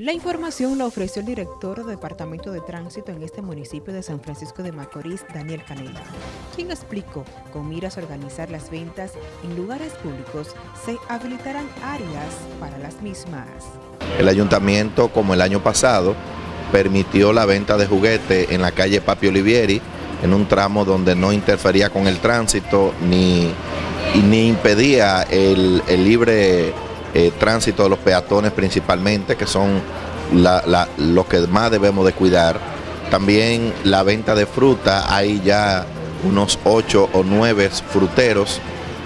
La información la ofreció el director del Departamento de Tránsito en este municipio de San Francisco de Macorís, Daniel Canela, quien explicó, con miras a organizar las ventas en lugares públicos, se habilitarán áreas para las mismas. El ayuntamiento, como el año pasado, permitió la venta de juguetes en la calle Papi Olivieri, en un tramo donde no interfería con el tránsito ni, ni impedía el, el libre eh, tránsito de los peatones principalmente, que son los que más debemos de cuidar. También la venta de fruta, hay ya unos ocho o nueve fruteros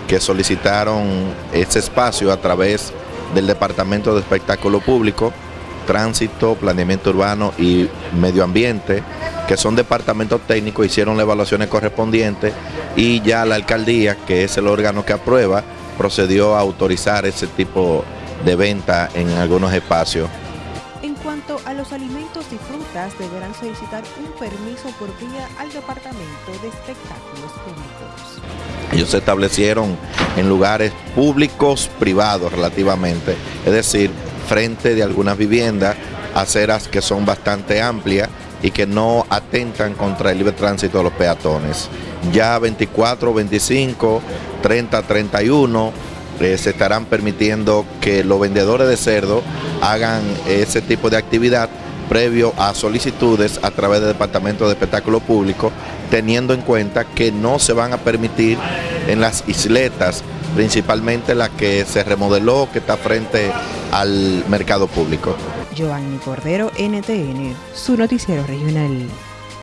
que solicitaron ese espacio a través del Departamento de Espectáculo Público, Tránsito, Planeamiento Urbano y Medio Ambiente, que son departamentos técnicos, hicieron las evaluaciones correspondientes y ya la alcaldía, que es el órgano que aprueba, procedió a autorizar ese tipo de venta en algunos espacios. En cuanto a los alimentos y frutas, deberán solicitar un permiso por vía al Departamento de Espectáculos Públicos. Ellos se establecieron en lugares públicos, privados relativamente, es decir, frente de algunas viviendas, aceras que son bastante amplias y que no atentan contra el libre tránsito de los peatones. Ya 24, 25, 30, 31 se estarán permitiendo que los vendedores de cerdo hagan ese tipo de actividad previo a solicitudes a través del Departamento de Espectáculo Público, teniendo en cuenta que no se van a permitir en las isletas, principalmente la que se remodeló, que está frente al mercado público. Giovanni Cordero, NTN, su noticiero regional.